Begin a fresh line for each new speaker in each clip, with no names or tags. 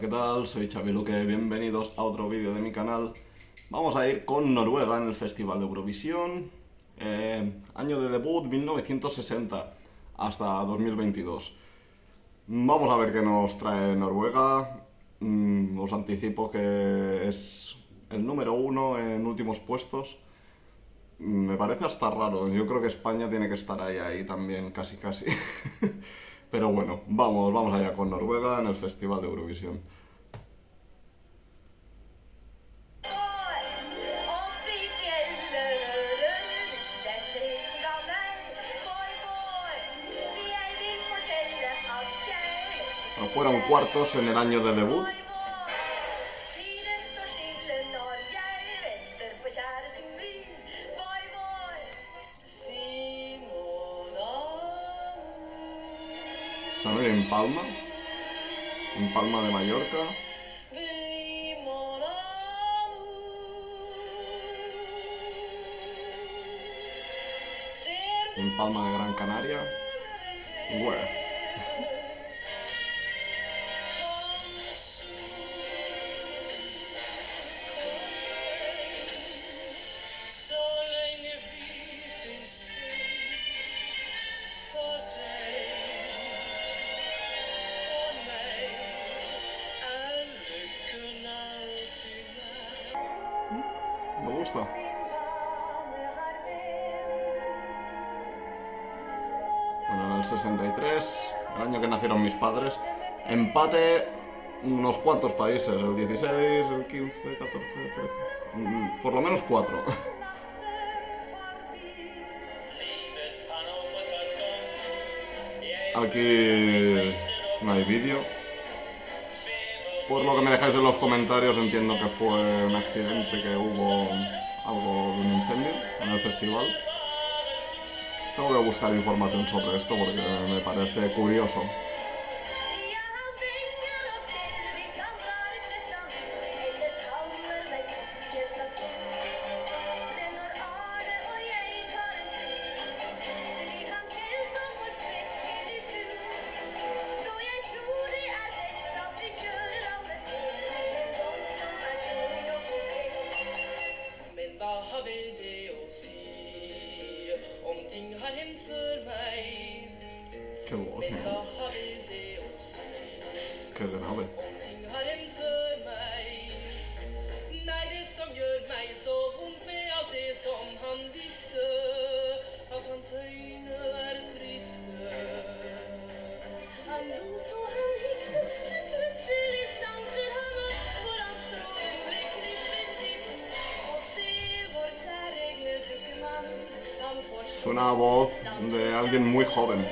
¿qué tal? Soy Xavi bienvenidos a otro vídeo de mi canal. Vamos a ir con Noruega en el Festival de Eurovisión, eh, año de debut 1960 hasta 2022. Vamos a ver qué nos trae Noruega. Mm, os anticipo que es el número uno en últimos puestos. Me parece hasta raro, yo creo que España tiene que estar ahí, ahí también, casi casi. Pero bueno, vamos, vamos allá con Noruega en el Festival de Eurovisión. Fueron cuartos en el año de debut Palma, en Palma de Mallorca. En Palma de Gran Canaria. Empate unos cuantos países, el 16, el 15, 14, 13, por lo menos cuatro. Aquí no hay vídeo. Por lo que me dejáis en los comentarios entiendo que fue un accidente, que hubo algo de un incendio en el festival. Tengo que buscar información sobre esto porque me parece curioso. Alguien muy joven.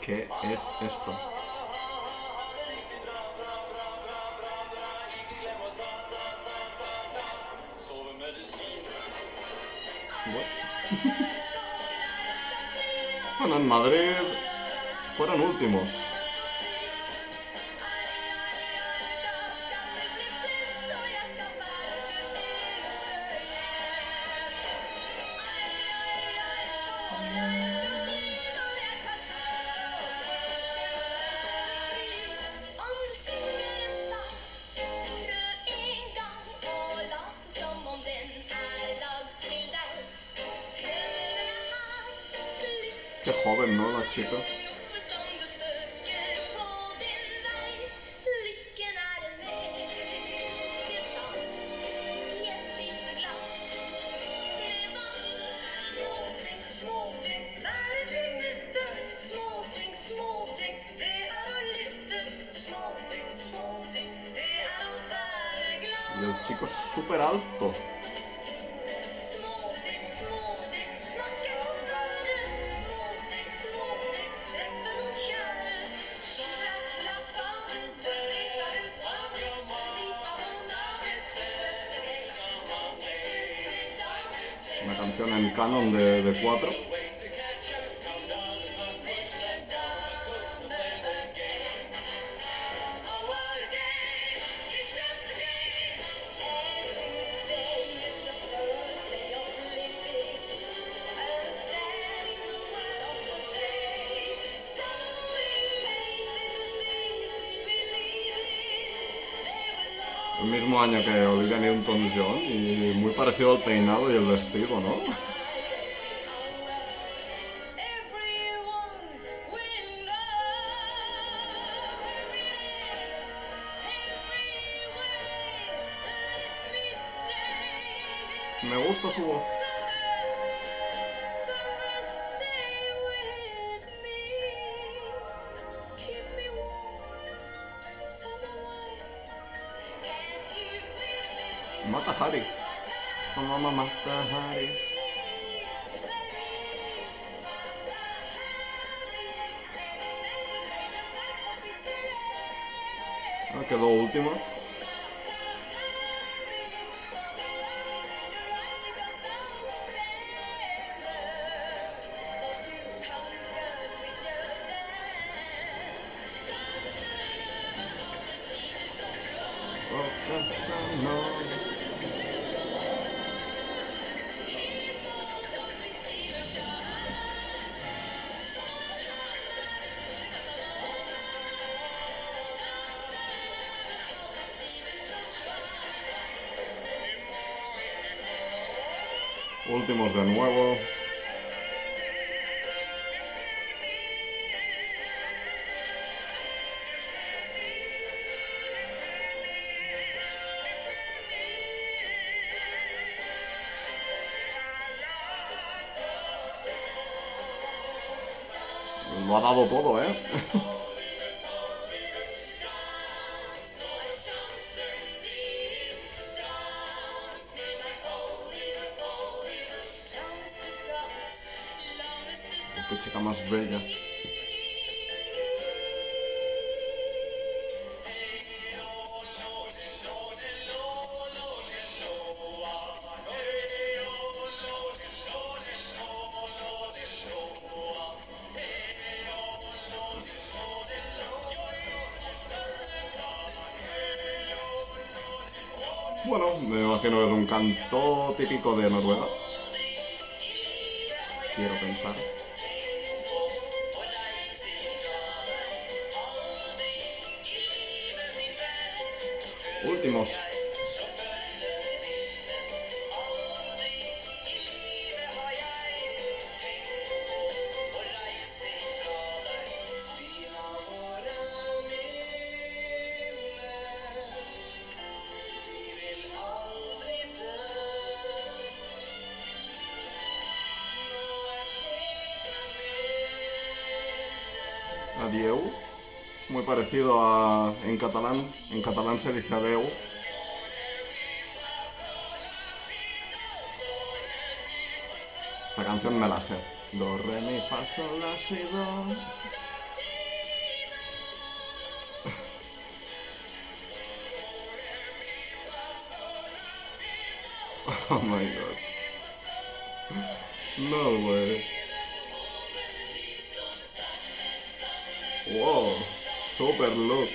¿Qué es esto? Bueno, en Madrid fueron últimos. Qué joven, ¿no? La chica. canción en canon de cuatro. El mismo año que Olivia Newton-John y muy parecido al peinado y el vestido, ¿no? Me gusta su voz. Hari. Mama Matahari. Anche lo ultimo. Oh, that's. Últimos de nuevo. Lo ha dado todo, ¿eh? Chica más bella. Bueno, me imagino que es un canto típico de Noruega. Quiero pensar. Últimos. Parecido a en catalán. En catalán se dice adeu. Esta canción me la sé. Do, re, la, si. Oh my god. No way. Wow, super look.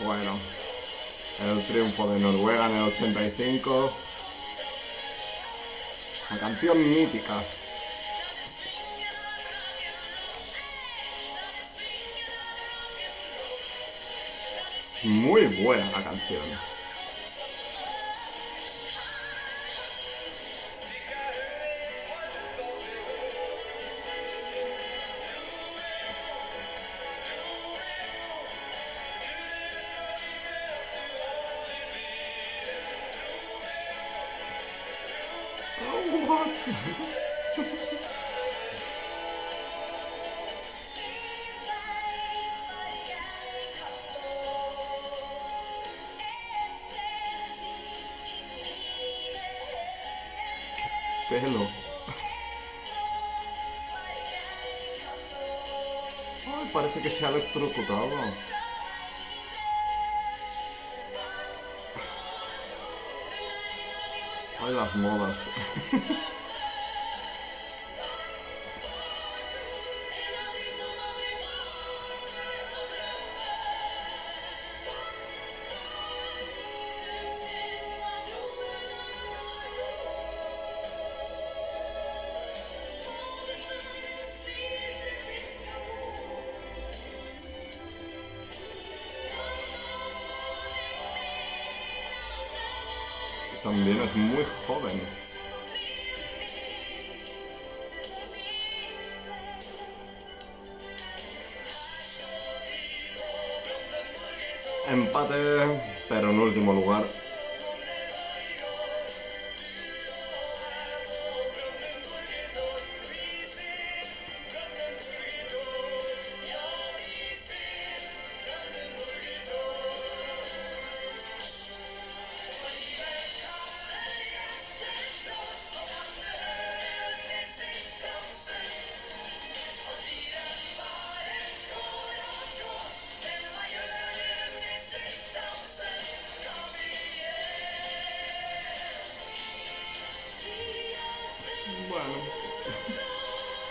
Bueno, el triunfo de Noruega en el 85. La canción mítica. Muy buena la canción. Pelo. Ay, parece que se ha electrocutado. Ay, las modas. también es muy joven. Empate, pero en último lugar.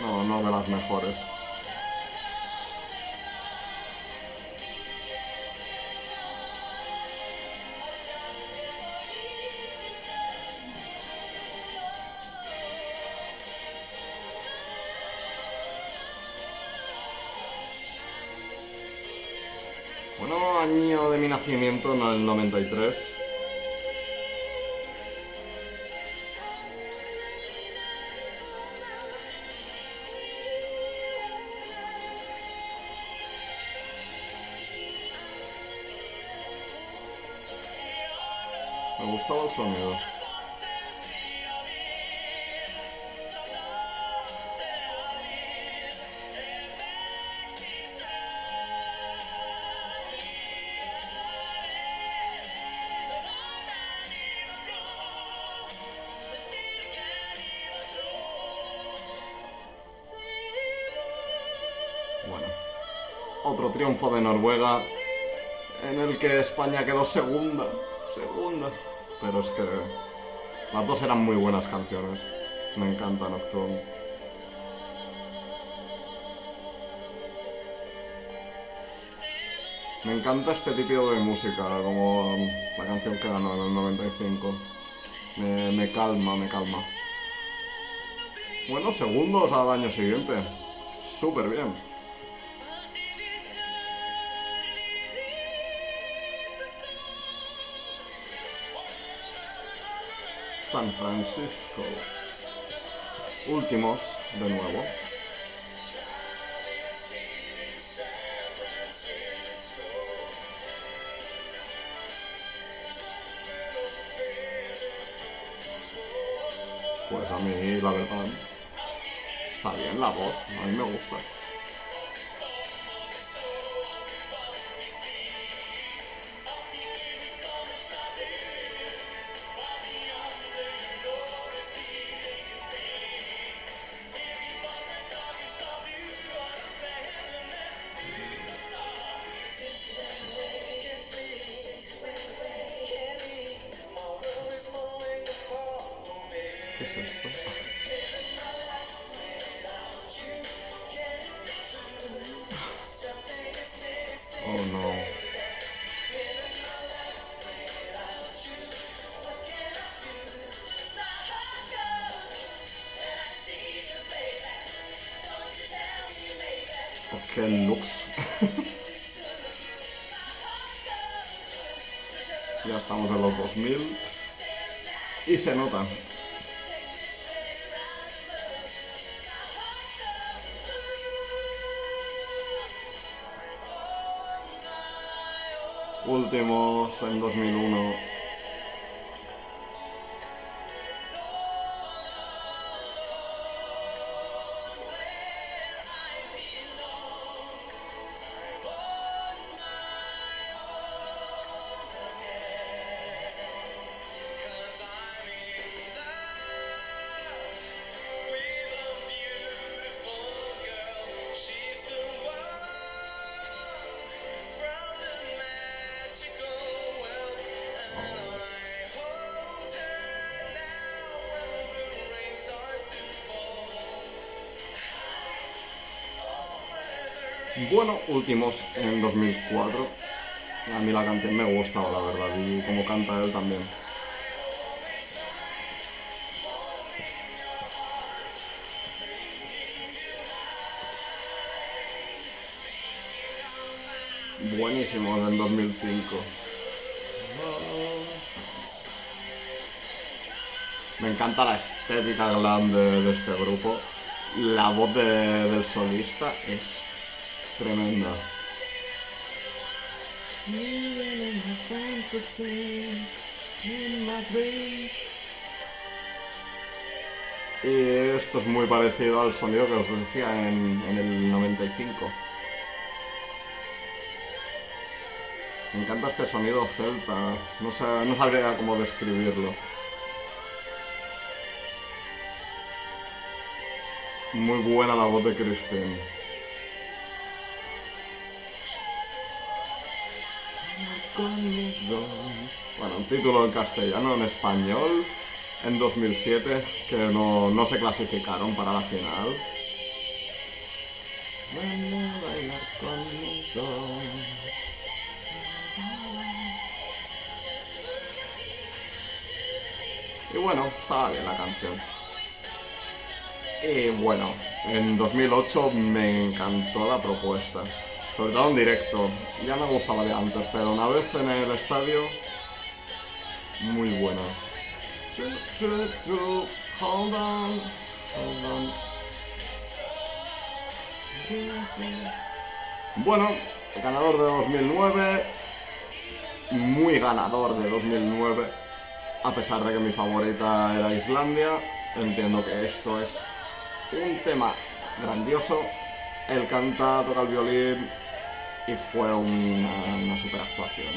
No, no de las mejores. Bueno, año de mi nacimiento en el 93. Me gustaba el sonido. Otro triunfo de Noruega en el que España quedó segunda, segunda. Pero es que las dos eran muy buenas canciones. Me encanta Nocturne. Me encanta este tipo de música, como la canción que ganó en el 95. Me, me calma, me calma. Bueno, segundos al año siguiente. Súper bien. San Francisco. Últimos, de nuevo. Pues a mí, la verdad, está bien la voz, a mí me gusta. Qué looks. ya estamos en los 2000 y se nota. Últimos en 2001. Bueno, últimos en 2004. A mí la canción me gustaba, la verdad, y como canta él también. Buenísimo en 2005.
Me encanta la estética glam de, este grupo. La voz de- del solista es tremenda. Y esto es muy parecido al sonido que os decía en, en el 95. Me encanta este sonido celta, no, sa- no sabría cómo describirlo. Muy buena la voz de Kristen. Bueno, un título en castellano, en español, en 2007, que no, no se clasificaron para la final. Y bueno, estaba bien la canción. Y bueno, en 2008 me encantó la propuesta. Sobre todo en directo. Ya me gustaba de antes, pero una vez en el estadio, muy buena. True, true, true, hold on, hold on. Bueno, el ganador de 2009, muy ganador de 2009, a pesar de que mi favorita era Islandia, entiendo que esto es un tema grandioso. Él canta, toca el violín y fue una, super actuación.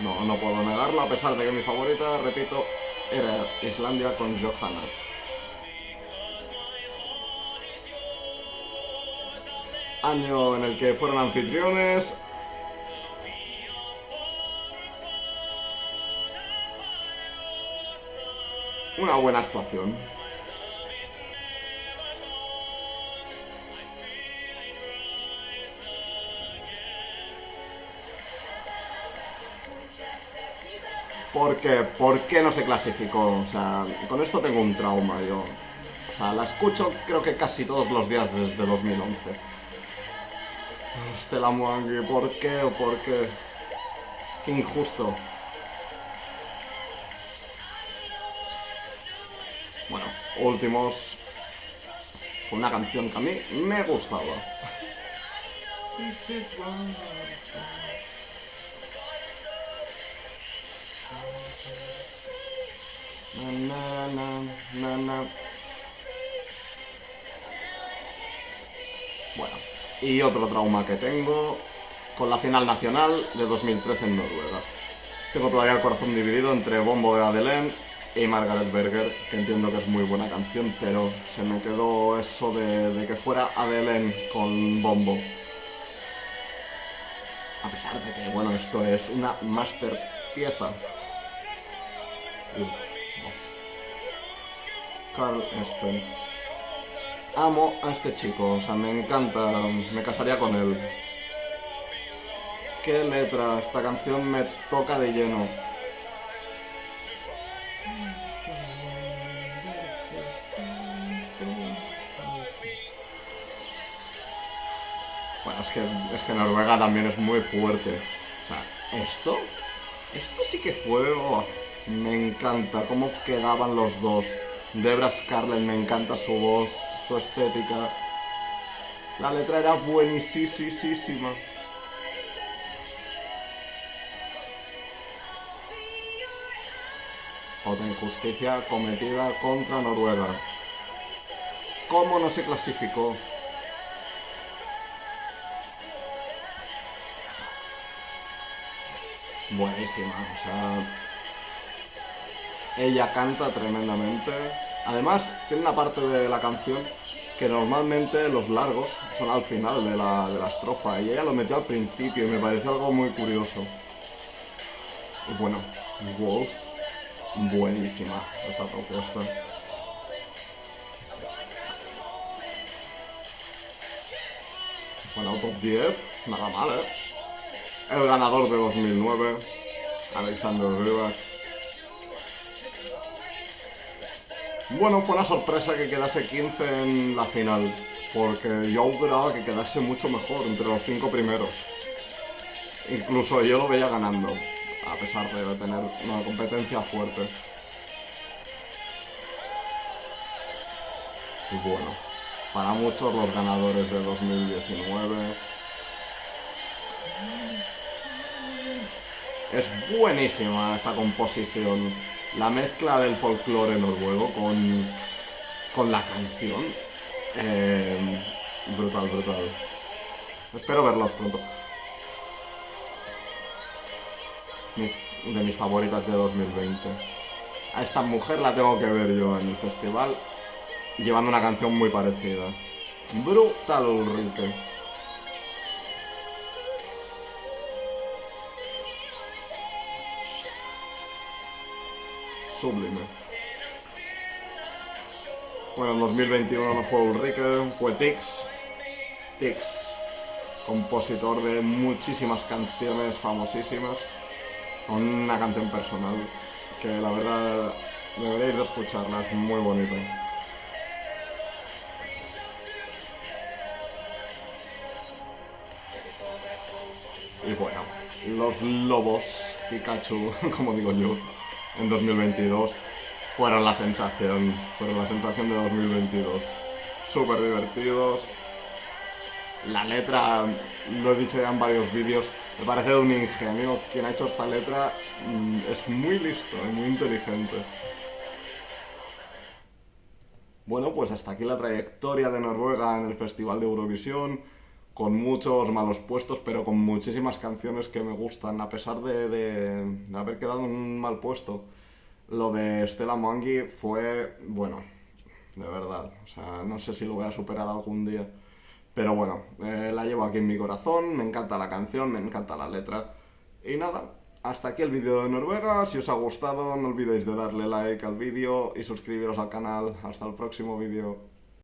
No, no puedo negarlo, a pesar de que mi favorita, repito, era Islandia con Johanna. Año en el que fueron anfitriones. Una buena actuación. ¿Por qué? ¿Por qué no se clasificó? O sea, con esto tengo un trauma yo. O sea, la escucho creo que casi todos los días desde 2011. Stella Mwangi, ¿por qué o por qué? Qué injusto. Bueno, últimos. Una canción que a mí me gustaba. Bueno, y otro trauma que tengo con la final nacional de 2013 en Noruega. Tengo todavía el corazón dividido entre Bombo de Adelén y Margaret Berger, que entiendo que es muy buena canción, pero se me quedó eso de, de que fuera Adelén con Bombo. A pesar de que, bueno, esto es una master pieza. Carl Espen. Amo a este chico, o sea, me encanta, me casaría con él. Qué letra, esta canción me toca de lleno. Bueno, es que, es que Noruega también es muy fuerte. O sea, esto, esto sí que fue, oh, me encanta cómo quedaban los dos. Debra Scarlett, me encanta su voz, su estética. La letra era buenísima. Otra injusticia cometida contra Noruega. ¿Cómo no se clasificó? Buenísima, o sea... Ella canta tremendamente. Además, tiene una parte de la canción que normalmente los largos son al final de la, de la estrofa y ella lo metió al principio y me pareció algo muy curioso. Y bueno, Wolves, buenísima esta propuesta. Bueno, top 10, nada mal, ¿eh? El ganador de 2009, Alexander Rybak. Bueno, fue una sorpresa que quedase 15 en la final, porque yo auguraba que quedase mucho mejor entre los cinco primeros. Incluso yo lo veía ganando, a pesar de tener una competencia fuerte. Y bueno, para muchos los ganadores de 2019... Es buenísima esta composición. La mezcla del folclore noruego con, con la canción. Eh, brutal, brutal. Espero verlos pronto. de mis favoritas de 2020. A esta mujer la tengo que ver yo en el festival llevando una canción muy parecida. Brutal Ulrike. Sublime. Bueno, en 2021 no fue Ulrike, fue Tix. Tix, compositor de muchísimas canciones famosísimas, con una canción personal que la verdad deberéis de escucharla, es muy bonita. Y bueno, los lobos Pikachu, como digo yo, en 2022 fueron la sensación, fueron la sensación de 2022. Súper divertidos. La letra, lo he dicho ya en varios vídeos, me parece de un ingenio. Quien ha hecho esta letra mm, es muy listo y muy inteligente. Bueno, pues hasta aquí la trayectoria de Noruega en el Festival de Eurovisión con muchos malos puestos, pero con muchísimas canciones que me gustan, a pesar de, haber quedado en un mal puesto. Lo de Stella Mwangi fue, bueno, de verdad, o sea, no sé si lo voy a superar algún día. Pero bueno, eh, la llevo aquí en mi corazón, me encanta la canción, me encanta la letra. Y nada, hasta aquí el vídeo de Noruega, si os ha gustado no olvidéis de darle like al vídeo y suscribiros al canal. Hasta el próximo vídeo.